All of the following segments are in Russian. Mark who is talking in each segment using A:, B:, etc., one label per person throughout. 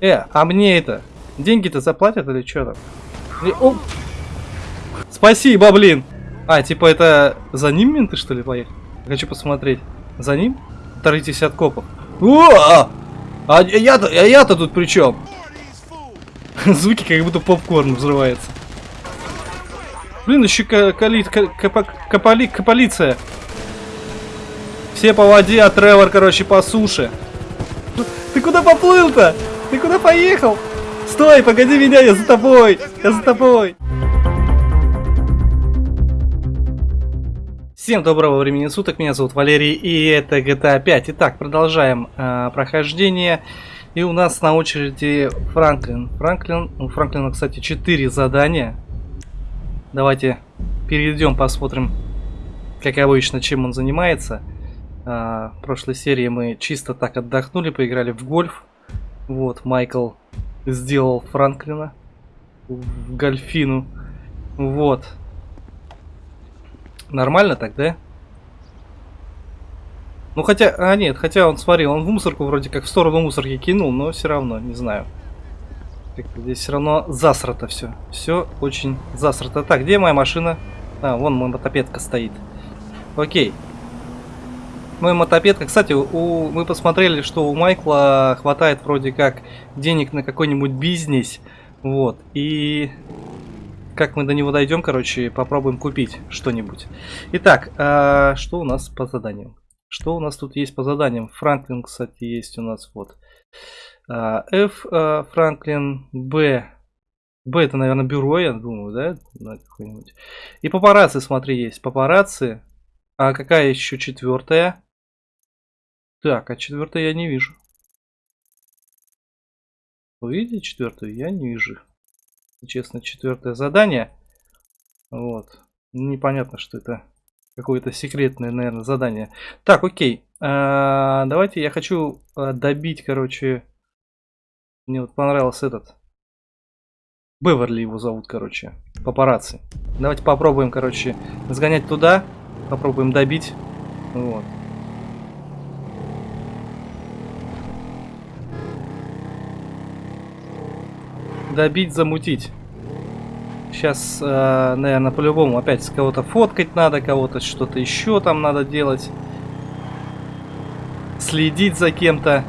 A: Э, а мне это... Деньги-то заплатят или что там? И- о! Спасибо, блин! А, типа это за ним менты что ли поехали? Хочу посмотреть. За ним? Таритесь от копов. О! А а я-то а я-то тут при чем? Звуки как будто попкорн взрывается. Блин, еще калит, капали, полиция. Все по воде, а Тревор, короче, по суше. Ты куда поплыл-то? Ты куда поехал? Стой, погоди меня, я за тобой. Я за тобой. Всем доброго времени суток, меня зовут Валерий, и это GTA 5. Итак, продолжаем э, прохождение. И у нас на очереди Франклин. Франклин, у Франклина, кстати, 4 задания. Давайте перейдем, посмотрим, как обычно, чем он занимается. А, в прошлой серии мы чисто так отдохнули, поиграли в гольф. Вот, Майкл сделал Франклина в гольфину. Вот. Нормально так, да? Ну хотя, а нет, хотя он, смотри, он в мусорку вроде как в сторону мусорки кинул, но все равно, не знаю. Здесь все равно засрато все. Все очень засрато. Так, где моя машина? А, вон мотопедка стоит. Окей. Мой мотопедка. Кстати, у, мы посмотрели, что у Майкла хватает вроде как денег на какой-нибудь бизнес. Вот. И как мы до него дойдем, короче, попробуем купить что-нибудь. Итак, а, что у нас по заданиям? Что у нас тут есть по заданиям? Франклин, кстати, есть у нас вот. А, F а, Франклин, Б. Б это, наверное, бюро, я думаю, да? И папарацци, смотри, есть. Папарацци. А какая еще четвертая? Так, а четвертую я не вижу. Вы видите четвертую? Я не вижу. Честно, четвертое задание. Вот. Непонятно, что это какое-то секретное, наверное, задание. Так, окей. А, давайте я хочу а, добить, короче, мне вот понравился этот. Беверли его зовут, короче. Папарацци. Давайте попробуем, короче, сгонять туда. Попробуем добить. Вот. Добить, замутить. Сейчас, э, наверное, по-любому опять кого-то фоткать надо, кого-то что-то еще там надо делать. Следить за кем-то.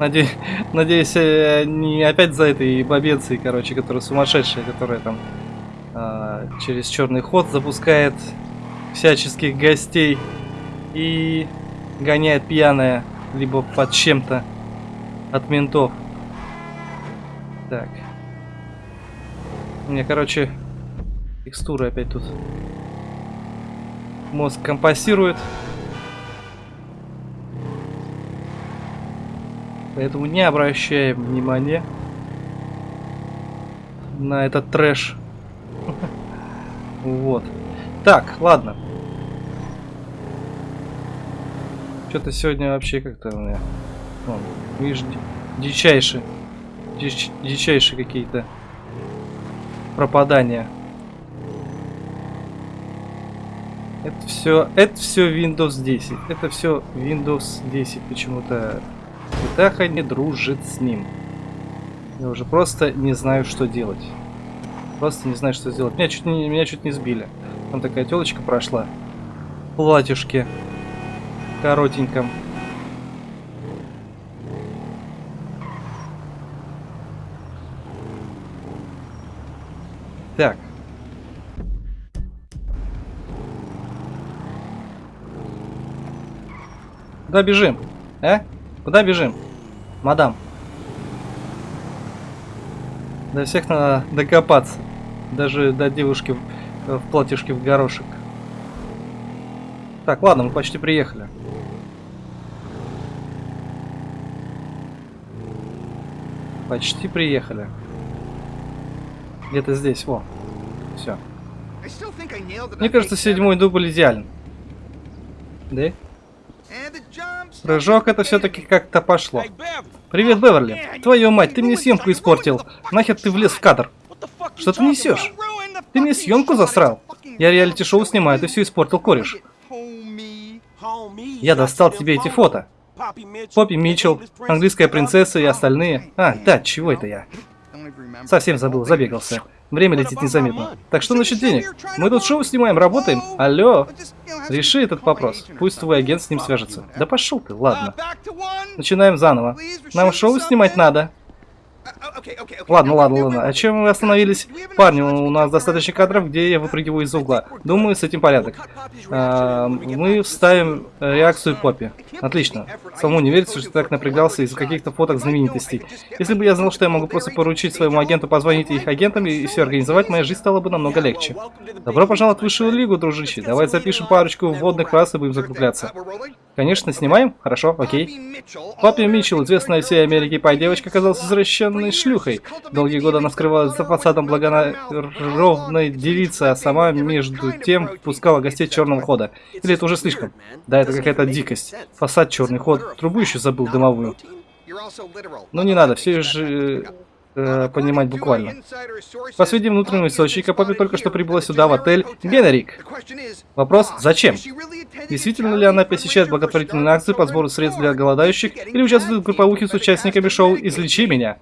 A: Надеюсь, надеюсь, э, не опять за этой бабенцией, короче, которая сумасшедшая, которая там э, через черный ход запускает всяческих гостей и гоняет пьяная, либо под чем-то от ментов. Так. У меня, короче, текстуры опять тут. Мозг компасирует. Поэтому не обращаем внимания на этот трэш. Вот. Так, ладно. Что-то сегодня вообще как-то у меня... Вон, видишь, дичайшие. Дич, дичайшие какие-то пропадания. Это все, это все Windows 10. Это все Windows 10 почему-то Птаха не дружит с ним. Я уже просто не знаю, что делать. Просто не знаю, что сделать. Меня чуть не, меня чуть не сбили. Там такая телочка прошла. В платьюшке. Коротеньком. Так. Куда бежим? А? Куда бежим? Мадам. До всех надо докопаться. Даже до девушки в, в платьишке в горошек. Так, ладно, мы почти приехали. Почти приехали. Где-то здесь, во. Все. Мне кажется, седьмой дубль идеален. Да? Прыжок это все-таки как-то пошло. Привет, Беверли. Твою мать, ты мне съемку испортил. Нахер ты влез в кадр? Что ты несешь? Ты мне съемку засрал? Я реалити-шоу снимаю, ты все испортил, кореш. Я достал тебе эти фото. Поппи Митчелл, английская принцесса и остальные. А, да, чего это я? Совсем забыл, забегался. Время летит незаметно. Так что насчет денег? Мы тут шоу снимаем, работаем. Алло. Реши этот вопрос. Пусть твой агент с ним свяжется. Да пошел ты, ладно. Начинаем заново. Нам шоу снимать надо. Ладно, ладно, ладно. О чем мы остановились? Парни, у нас достаточно кадров, где я выпрыгиваю из угла. Думаю, с этим порядок. А, мы вставим реакцию Поппи. Отлично. Самому не верится, что так напрягался из-за каких-то фоток знаменитостей. Если бы я знал, что я могу просто поручить своему агенту позвонить их агентам и все организовать, моя жизнь стала бы намного легче. Добро пожаловать в высшую лигу, дружище. Давай запишем парочку вводных фраз и будем закругляться. Конечно, снимаем? Хорошо, окей. Поппи Митчелл, известная всей Америке пай девочка, оказалась извращенной шлюхой. Долгие годы она скрывалась за фасадом благонравной девицы, а сама между тем впускала гостей черного хода. Или это уже слишком? Да, это какая-то дикость. Фасад черный ход. Трубу еще забыл дымовую. Ну не надо, все же э, понимать буквально. По сведениям внутреннего источника, Поппи только что прибыла сюда, в отель Генерик. Вопрос, зачем? Действительно ли она посещает благотворительные акции по сбору средств для голодающих или участвует в групповухе с участниками шоу «Излечи меня»?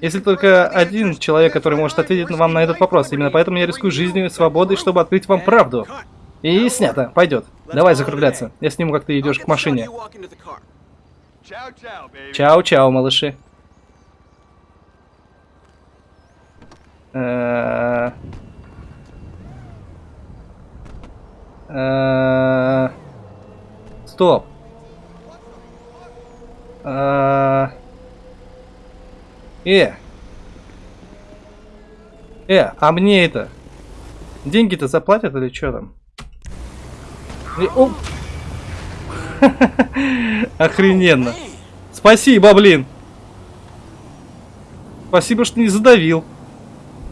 A: Если только один человек, который может ответить вам на этот вопрос. Именно поэтому я рискую жизнью и свободой, чтобы открыть вам правду. И снято. Пойдет. Давай закругляться. Я сниму, как ты идешь к машине. Чао-чао, малыши. Э, э, стоп. Э, э, а мне это? Деньги-то заплатят или что там? О! Охрененно. Спасибо, блин. Спасибо, что не задавил.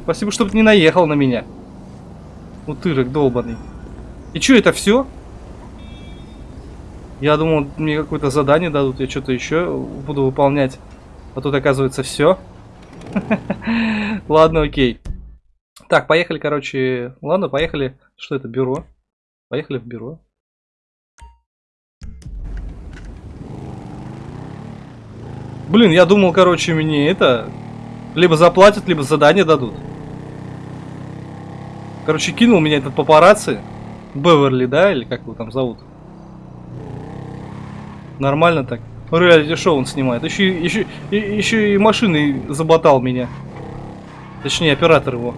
A: Спасибо, что не наехал на меня. Утырок долбанный. И что, это все? Я думал, мне какое-то задание дадут, я что-то еще буду выполнять. А тут оказывается все. Ладно, окей. Так, поехали, короче. Ладно, поехали. Что это, бюро? Поехали в бюро. Блин, я думал, короче, мне это... Либо заплатят, либо задание дадут. Короче, кинул меня этот папарацци. Беверли, да? Или как его там зовут? Нормально так. Реалити шоу он снимает. Еще, еще, еще и машиной заботал меня. Точнее, оператор его.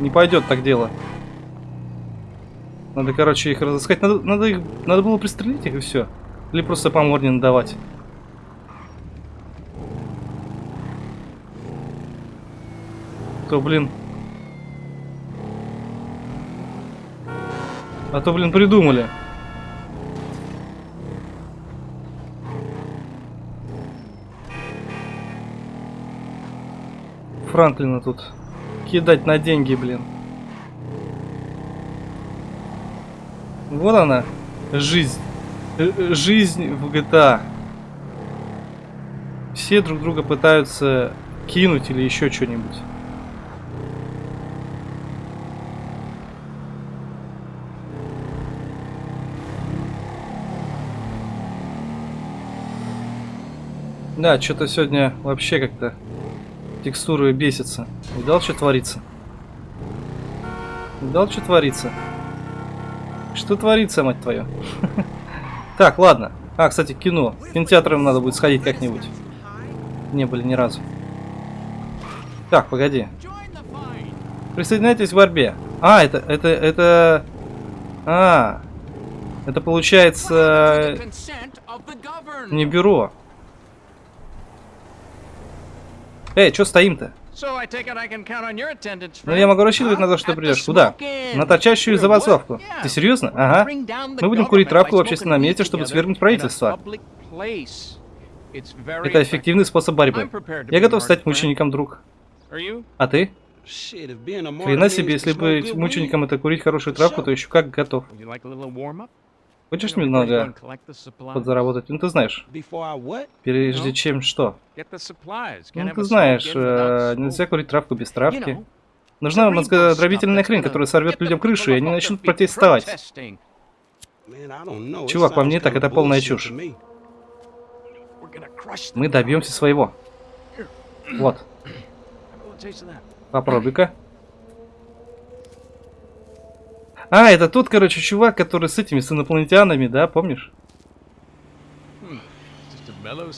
A: Не пойдет так дело. Надо, короче, их разыскать. Надо, надо, их, надо было пристрелить их и все. Или просто по морде надавать. то, блин... А то, блин, придумали. Франклина тут кидать на деньги, блин. Вот она, жизнь. Э, э, жизнь в GTA. Все друг друга пытаются кинуть или еще что-нибудь. Да, что-то сегодня вообще как-то текстуры бесится. Видал, что творится? Видал, что творится? Что творится, мать твою? Так, ладно. А, кстати, кино. В кинотеатрам надо будет сходить как-нибудь. Не были ни разу. Так, погоди. Присоединяйтесь к борьбе. А, это, это, это... А, это получается... Не бюро. Эй, что стоим-то? Ну, я могу рассчитывать на то, что ты придешь. Куда? На торчащую забастовку. Ты серьезно? Ага. Мы будем курить травку в общественном месте, чтобы свергнуть правительство. Это эффективный способ борьбы. Я готов стать мучеником, друг. А ты? Хрена себе, если быть мучеником это курить хорошую травку, то еще как готов. Хочешь немного подзаработать? Ну, ты знаешь. Прежде чем что? Ну, ты знаешь, э, нельзя курить травку без травки. Нужна мозгодробительная хрень, которая сорвет людям крышу, и они начнут протестовать. Чувак, по мне так это полная чушь. Мы добьемся своего. Вот. Попробуй-ка. А, это тот, короче, чувак, который с этими, с инопланетянами, да, помнишь?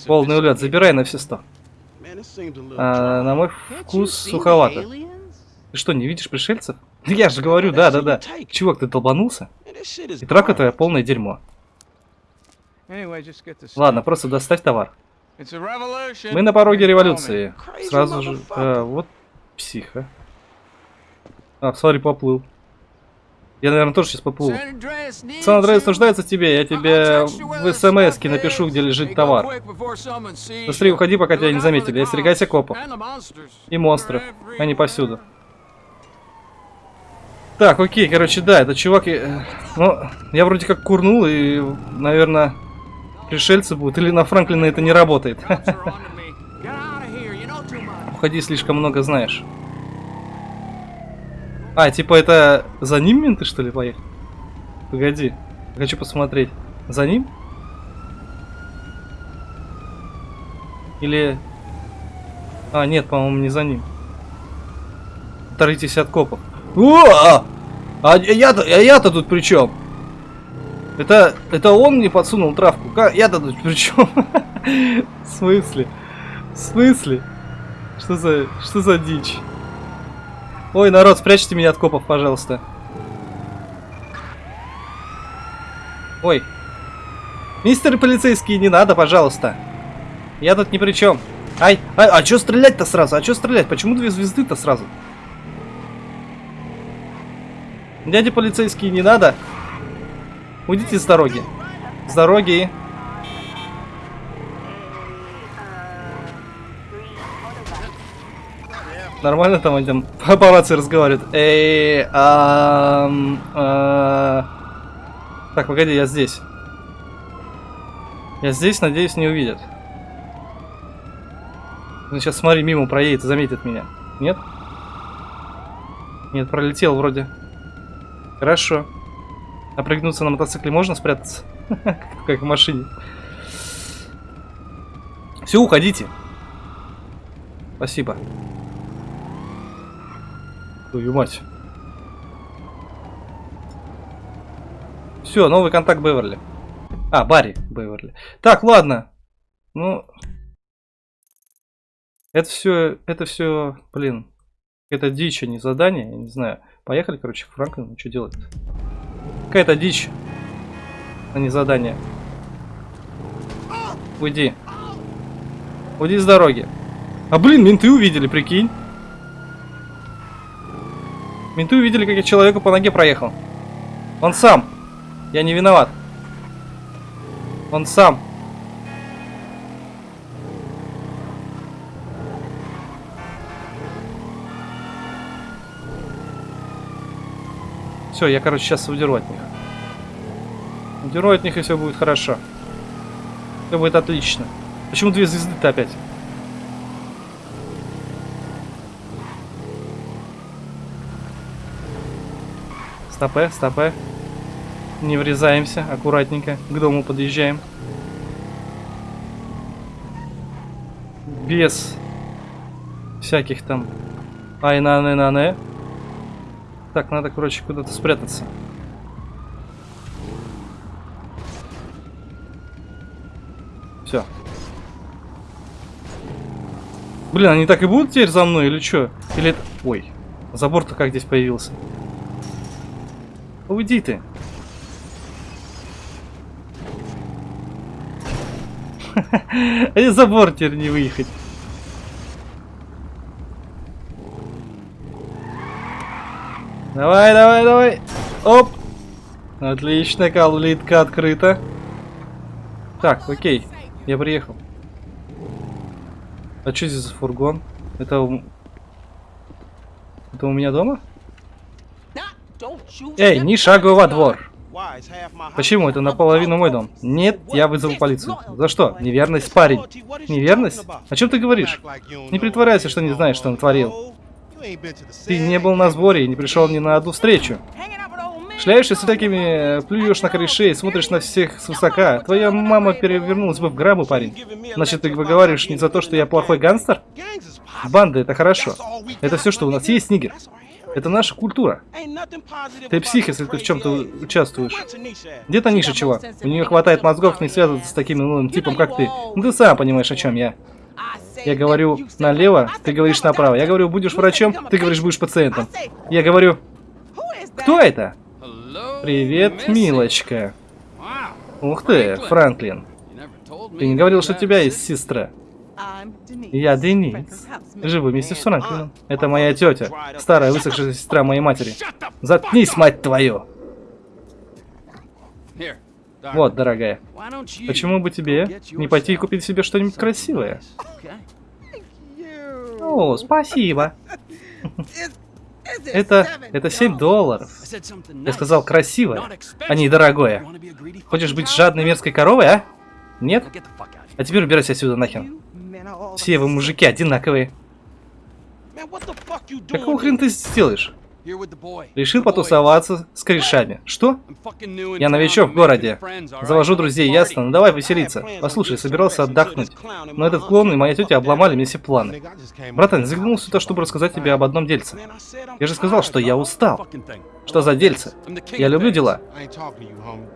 A: Полный улет, забирай на все сто. А, на мой вкус суховато. Ты что, не видишь пришельцев? Я же говорю, да, да, да. Чувак, ты долбанулся? И трака твоя полное дерьмо. Ладно, просто доставь товар. Мы на пороге революции. Сразу же... А, вот психа. А, смотри, поплыл. Я, наверное, тоже сейчас поплыву. Сан-Андреас нуждается в тебе. Я тебе в смс напишу, где лежит товар. Быстрее уходи, пока тебя не заметили. Остерегайся копов. И монстров. Они повсюду. Так, окей, короче, да, это чувак... Ну, я вроде как курнул, и, наверное, пришельцы будут. Или на Франклина это не работает. Уходи, слишком много знаешь. А, типа это за ним менты, что ли, поехали? Погоди, хочу посмотреть. За ним? Или... А, нет, по-моему, не за ним. Оторвитесь от копов. О! А я-то а я-то тут при чем? Это, это он мне подсунул травку. Я-то тут при чем? В смысле? В смысле? Что за, что за дичь? Ой, народ, спрячьте меня от копов, пожалуйста. Ой. Мистер полицейский, не надо, пожалуйста. Я тут ни при чем. Ай, ай, а что стрелять-то сразу? А что стрелять? Почему две звезды-то сразу? Дядя полицейский, не надо. Уйдите с дороги. С дороги. Нормально там идем? По рации разговаривают. Эй, а. Так, погоди, я здесь. Я здесь, надеюсь, не увидят. Сейчас, смотри, мимо проедет и заметит меня. Нет? Нет, пролетел вроде. Хорошо. А на мотоцикле можно спрятаться? Как в машине. Все, уходите. Спасибо. Твою мать. Все, новый контакт Беверли. А, Барри Беверли. Так, ладно. Ну... Это все, это все, блин, это дичь, а не задание, я не знаю. Поехали, короче, к Франклину, что делать? Какая-то дичь, а не задание. Уйди. Уйди с дороги. А, блин, менты увидели, прикинь. Менты увидели, как я человеку по ноге проехал. Он сам. Я не виноват. Он сам. Все, я, короче, сейчас удеру от них. Удеру от них, и все будет хорошо. Все будет отлично. Почему две звезды-то опять? Стопе, стопе. Не врезаемся, аккуратненько. К дому подъезжаем. Без всяких там айнаны-наны. Так, надо, короче, куда-то спрятаться. Все. Блин, они так и будут теперь за мной или что? Или... Ой, забор-то как здесь появился? Уйди ты. А забор теперь не выехать. Давай, давай, давай. Оп. Отлично, калитка открыта. Так, окей. Я приехал. А что здесь за фургон? Это у... Это у меня дома? Эй, не шагай во двор. Почему? Это наполовину мой дом. Нет, я вызову полицию. За что? Неверность, парень. Неверность? О чем ты говоришь? Не притворяйся, что не знаешь, что натворил. Ты не был на сборе и не пришел ни на одну встречу. Шляешься с такими, плюешь на корешей, смотришь на всех свысока. Твоя мама перевернулась бы в гробу, парень. Значит, ты выговариваешь не за то, что я плохой гангстер? Банда, это хорошо. Это все, что у нас есть, Нигер. Это наша культура. Ты псих, если ты в чем-то участвуешь. Где Таниша, чего? У нее хватает мозгов не связываться с таким новым типом, как ты. Ну ты сам понимаешь, о чем я. Я говорю налево, ты говоришь направо. Я говорю, будешь врачом, ты говоришь, будешь пациентом. Я говорю, кто это? Привет, милочка. Ух ты, Франклин. Ты не говорил, что у тебя есть сестра? Я Денис. Живу вместе с Франклином. Это моя тетя, старая высохшая сестра моей матери. Заткнись, мать твою! Вот, дорогая. Почему бы тебе не пойти и купить себе что-нибудь красивое? О, спасибо. Это, это 7 долларов. Я сказал красивое, а не дорогое. Хочешь быть жадной мерзкой коровой, а? Нет? А теперь убирайся отсюда нахер. Все вы мужики одинаковые. Какого хрена ты сделаешь? Решил потусоваться с корешами. Что? Я новичок в городе. Завожу друзей, ясно? Ну давай веселиться. Послушай, собирался отдохнуть. Но этот клон и моя тетя обломали мне все планы. Братан, заглянул сюда, чтобы рассказать тебе об одном дельце. Я же сказал, что я устал. Что за дельце? Я люблю дела.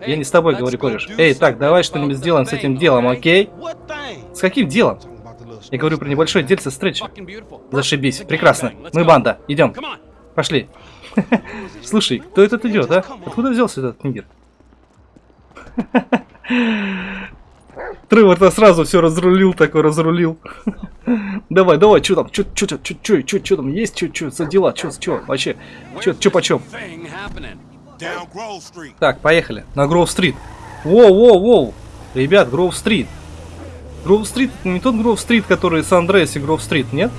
A: Я не с тобой говорю, кореш. Эй, так, давай что-нибудь сделаем с этим делом, окей? С каким делом? Я говорю про небольшое дельце встречи. Зашибись. Прекрасно. Мы банда. Идем. Пошли. Слушай, кто этот идет, а? Откуда взялся этот нигер? Тревор-то сразу все разрулил, такой разрулил. давай, давай, что там, что, что, что, что, что, что там есть, что, что за дела, что, что, вообще, что, что почем? Так, поехали, на Гроув-стрит. Воу, воу, воу, ребят, Гроув-стрит. Гроув-стрит, не тот Гроув-стрит, который с Андреас и Гроув-стрит, нет?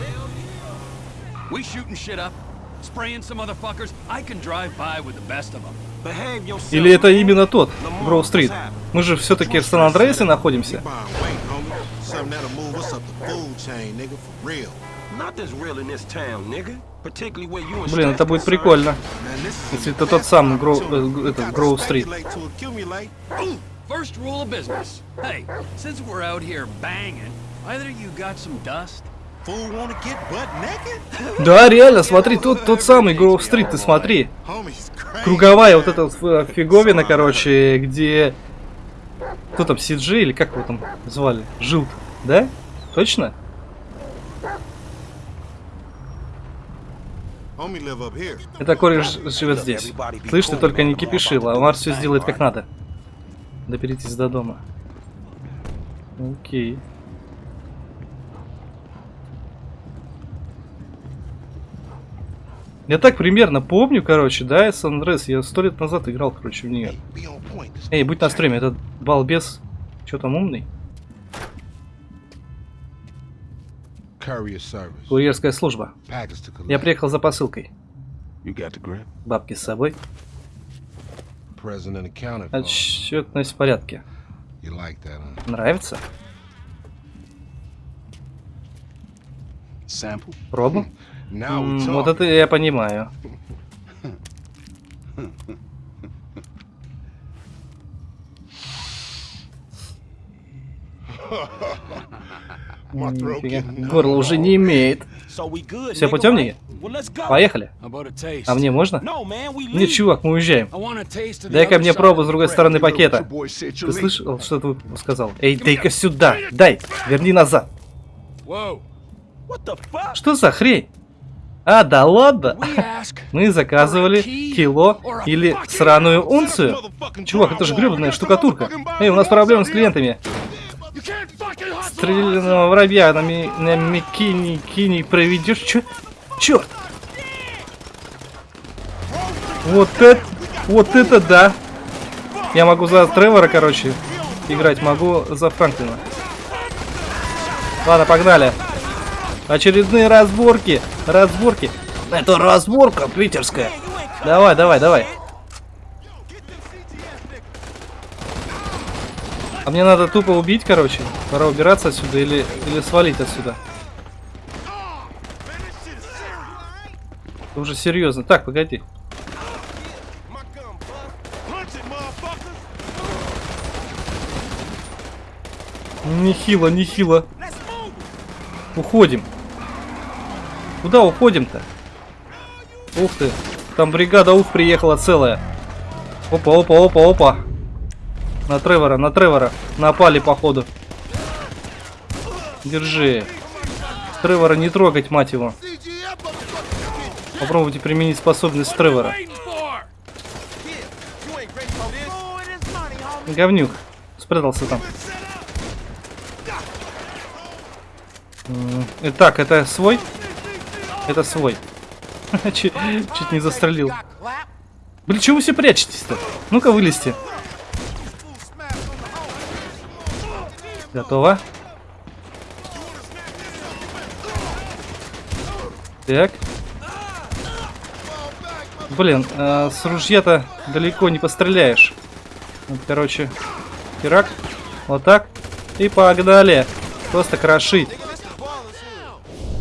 A: Или это именно тот, Гроув-стрит? Мы же все-таки в Сан-Андреасе находимся. Блин, это будет прикольно. Если это тот самый Гроу, э, этот Гроув-стрит. First rule of business. Hey, since we're out here banging, either you got some dust да, реально, смотри, тот, тот самый Гроув Стрит, ты смотри. Круговая вот эта фиговина, короче, где... Кто там, Сиджи или как его там звали? Жилд, да? Точно? Это кореш живет здесь. Слышь, ты только не кипишил, а Марс все сделает как надо. Доберитесь до дома. Окей. Я так примерно помню, короче, да, Сан Андреас. Я сто лет назад играл, короче, в нее. Эй, будь на стриме, этот балбес, что там умный? Курьерская служба. Я приехал за посылкой. Бабки с собой. Отчетность в порядке. Нравится? Пробу? вот это я понимаю. Горло уже не имеет. Все путем, не? Поехали. А мне можно? Нет, чувак, мы уезжаем. Дай-ка мне пробу с другой стороны пакета. Ты слышал, что ты сказал? Эй, дай-ка сюда. Дай, верни назад. Что за хрень? А, да ладно? Мы заказывали кило или сраную унцию? Чувак, это же гребаная штукатурка. Эй, у нас проблемы с клиентами. Стрелянного воробья на, ми на микини кини проведешь? Чё? Чё? Вот это, вот это да. Я могу за Тревора, короче, играть, могу за Франклина. Ладно, погнали. Очередные разборки. Разборки. Это разборка питерская. Давай, давай, давай. А мне надо тупо убить, короче. Пора убираться отсюда или, или свалить отсюда. Это уже серьезно. Так, погоди. Нехило, нехило. Уходим. Куда уходим-то? Ух ты. Там бригада ух приехала целая. Опа, опа, опа, опа. На Тревора, на Тревора. Напали, походу. Держи. Тревора не трогать, мать его. Попробуйте применить способность Тревора. Говнюк. Спрятался там. Итак, это свой? Это свой. чуть, чуть не застрелил. Блин, чего вы все прячетесь-то? Ну-ка, вылезьте. Готово. Так. Блин, э, с ружья-то далеко не постреляешь. Вот, короче, херак. Вот так. И погнали. Просто крошить.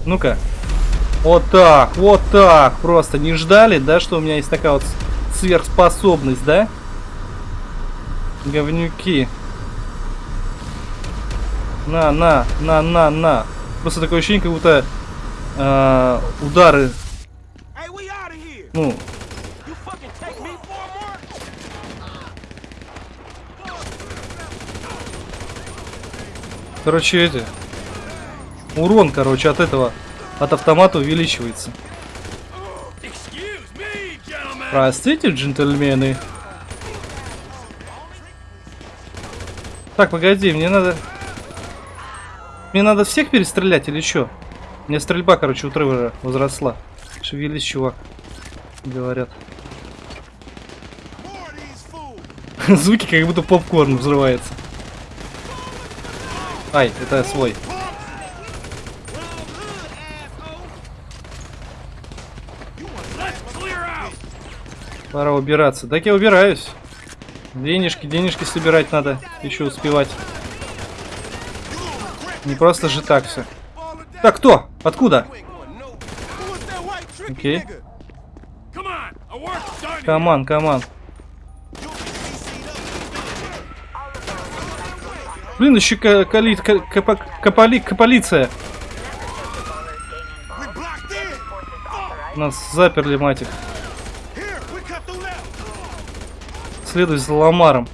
A: Ну-ка. Вот так, вот так. Просто не ждали, да, что у меня есть такая вот сверхспособность, да? Говнюки. На, на, на, на, на. Просто такое ощущение, как будто э, удары. Ну. Короче, эти. Урон, короче, от этого, от автомата увеличивается. Простите, джентльмены. Так, погоди, мне надо... Мне надо всех перестрелять или что? У меня стрельба, короче, у Тревора возросла. Шевелись, чувак. Говорят. Звуки, как будто попкорн взрывается. Ай, это свой. Пора убираться. Так я убираюсь. Денежки, денежки собирать надо. Еще успевать. Не просто же так все. Так, кто? Откуда? Окей. Коман, коман. Блин, еще калит, капали, полиция. Нас заперли, мать их. Следуй за Ламаром.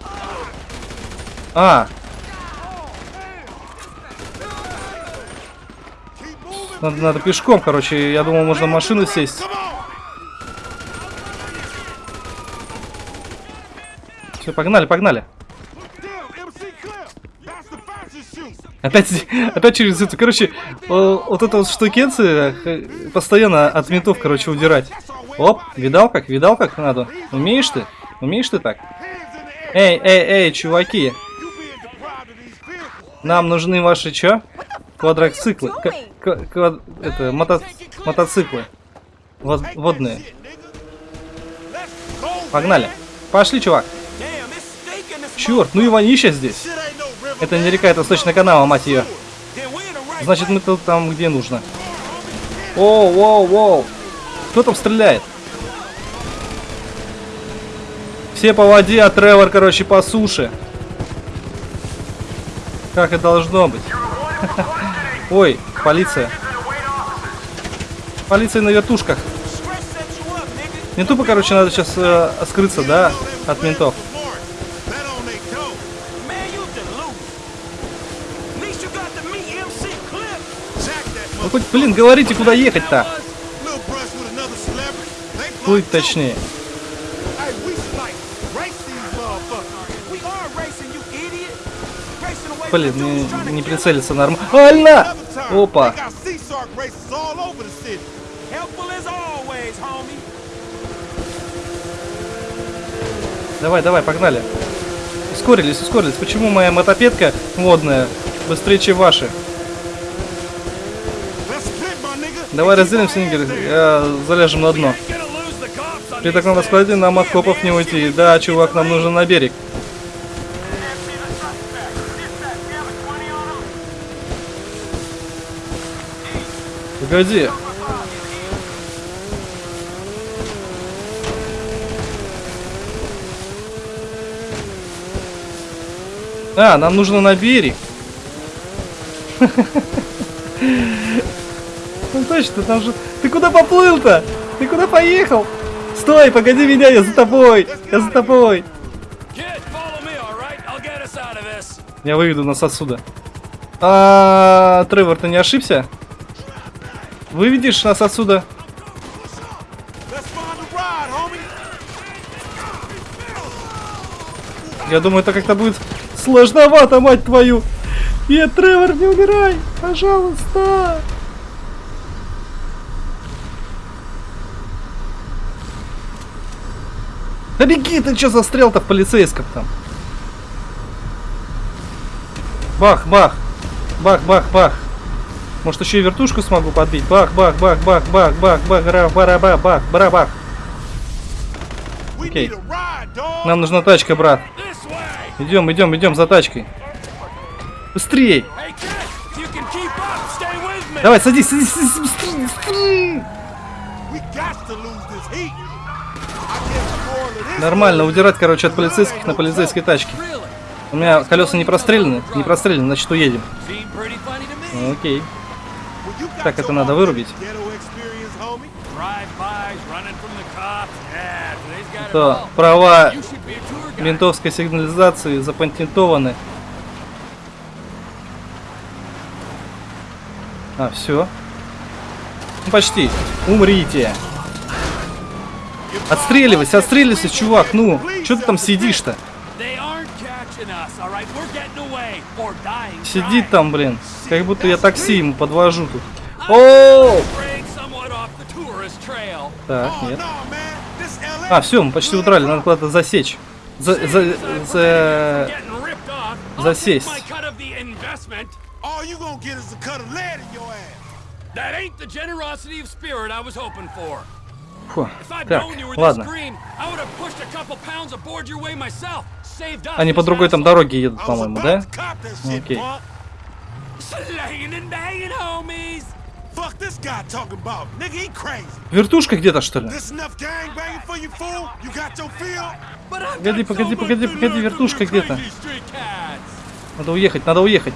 A: А! Надо, надо пешком, короче. Я думал, можно в машину сесть. Все, погнали, погнали. Опять, опять через это, короче, вот эта вот штукенция э, постоянно от ментов, короче, удирать. Оп, видал как, видал как надо? Умеешь ты? Умеешь ты так? Эй, эй, эй, чуваки. Нам нужны ваши чё? Квадроциклы. Это, мото мотоциклы. Вод водные. Погнали. Пошли, чувак. Черт, ну и вонища здесь. Это не река, это сточная канава, мать ее. Значит, мы тут там, где нужно. Оу, воу, воу. Кто там стреляет? Все по воде, а Тревор, короче, по суше. Как и должно быть. Ой, полиция. Полиция на вертушках. Не тупо, короче, надо сейчас э, скрыться, да, от ментов. Ну хоть, блин, говорите, куда ехать-то? Плыть точнее. Блин, не, не прицелиться нормально. Опа! Давай, давай, погнали. Ускорились, ускорились. Почему моя мотопедка водная быстрее, чем ваши? Давай разделимся, Нигер, заляжем на дно. При таком раскладе нам от копов не уйти. Да, чувак, нам нужен на берег. Погоди. А, нам нужно на берег. Ну точно, там же... Ты куда поплыл-то? Ты куда поехал? Стой, погоди меня, я за тобой! Я за тобой! Я выведу нас отсюда. А, Тревор, ты не ошибся? Выведешь нас отсюда? Я думаю, это как-то будет сложновато, мать твою. Нет, Тревор, не умирай, пожалуйста. Да беги, ты что застрял-то в полицейском там? Бах, бах, бах, бах, бах. Может, еще и вертушку смогу подбить? Бах, бах, бах, бах, бах, бах, бах, бара, бара, бах, бах,
B: бара, бах. Окей.
A: Нам нужна тачка, брат. Идем, идем, идем за тачкой. Быстрей! Давай, садись, садись, садись, быстрее, быстрее. Нормально, удирать, короче, от полицейских на полицейской тачке. У меня колеса не прострелены, не прострелены, значит уедем. Окей.
B: Okay.
A: Так, это надо вырубить. То права ментовской сигнализации запатентованы. А, все. Ну, почти. Умрите. Отстреливайся, отстреливайся, чувак. Ну, что ты там сидишь-то? Сидит там, блин. Как будто я такси ему подвожу тут. О! Так, нет. А, все, мы почти утрали. надо куда-то засечь. За, за, за... Засесть. Фу. Так, ладно. Они по другой там дороге едут, по-моему, да? Окей. Вертушка где-то, что ли? Погоди, погоди, погоди, погоди, вертушка где-то. Надо уехать, надо уехать.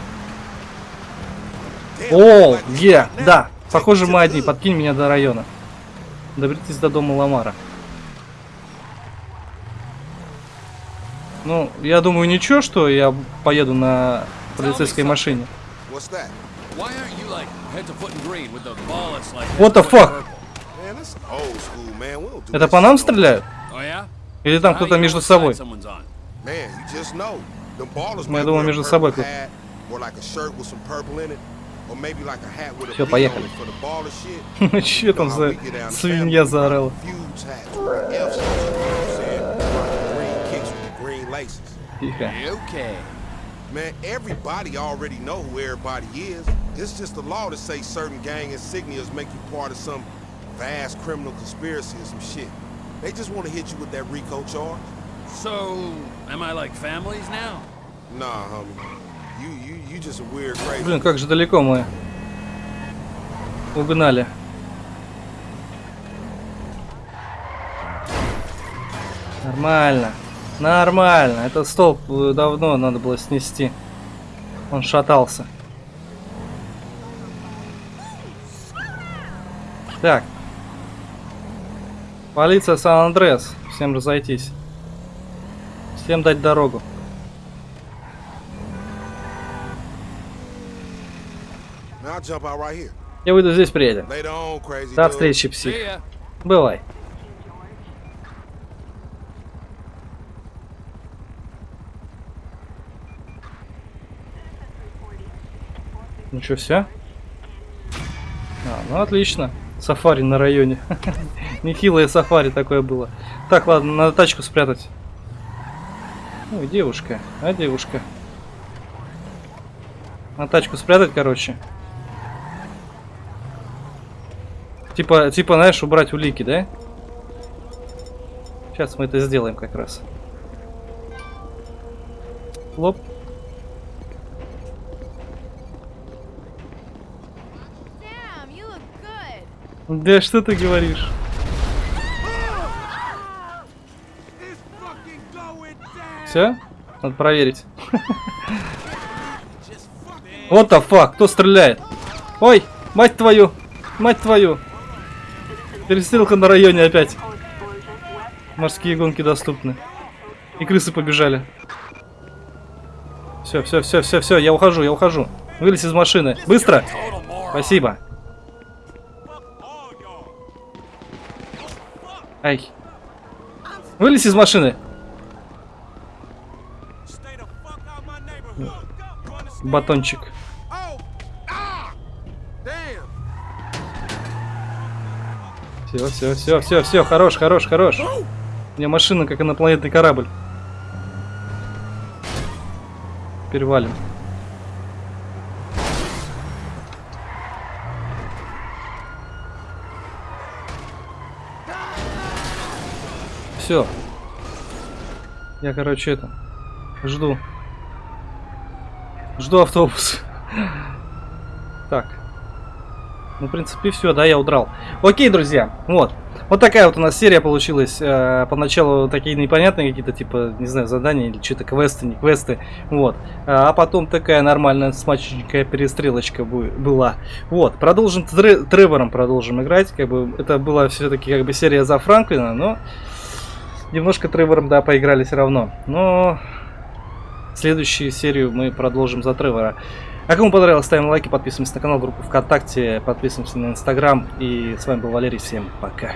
A: О,
B: е,
A: да. Похоже, мы одни. Подкинь меня до района. Доберитесь до дома Ламара. Ну, я думаю, ничего, что я поеду на полицейской машине. What the fuck? Это по нам стреляют? Или там кто-то между собой?
B: Мы,
A: ну, я думаю, между собой
B: кто-то. Все,
A: поехали.
B: Ну,
A: Че там за свинья заорала? Тихо.
C: Okay.
B: Man, everybody already know who everybody is. It's just the law to say certain gang insignias make you part of some vast criminal conspiracy or some shit. They just want to hit you with that RICO charge.
C: So, am I like families now?
B: Nah, homie. You you you just a weird crazy.
A: Блин, как же далеко мы угнали. Нормально. Нормально. Этот столб э, давно надо было снести. Он шатался. Так. Полиция Сан-Андрес. Всем разойтись. Всем дать дорогу. Я выйду здесь,
B: crazy.
A: До встречи, псих. Бывай. Ну что, все? А, ну отлично. Сафари на районе. Нехилое сафари такое было. Так, ладно, надо тачку спрятать. Ой, девушка. А, девушка. На тачку спрятать, короче. Типа, типа, знаешь, убрать улики, да? Сейчас мы это сделаем как раз. Лоп. Да что ты говоришь? Все? Надо проверить. Вот the fuck, кто стреляет? Ой, мать твою, мать твою. Перестрелка на районе опять. Морские гонки доступны. И крысы побежали. Все, все, все, все, все, я ухожу, я ухожу. Вылез из машины. Быстро! Спасибо. Ай. Вылез из машины. Батончик. Все, все, все, все, все, хорош, хорош, хорош. У меня машина как инопланетный корабль. Перевалим. Все. Я, короче, это жду. Жду автобус. Так. Ну, в принципе, все, да, я удрал. Окей, друзья, вот. Вот такая вот у нас серия получилась. Э, поначалу такие непонятные какие-то, типа, не знаю, задания или что-то квесты, не квесты. Вот. А потом такая нормальная смачненькая перестрелочка была. Вот. Продолжим Тре- Тревором продолжим играть. Как бы это была все-таки как бы серия за Франклина, но немножко Тревором, да, поиграли все равно. Но следующую серию мы продолжим за Тревора. А кому понравилось, ставим лайки, подписываемся на канал, группу ВКонтакте, подписываемся на Инстаграм. И с вами был Валерий, всем пока.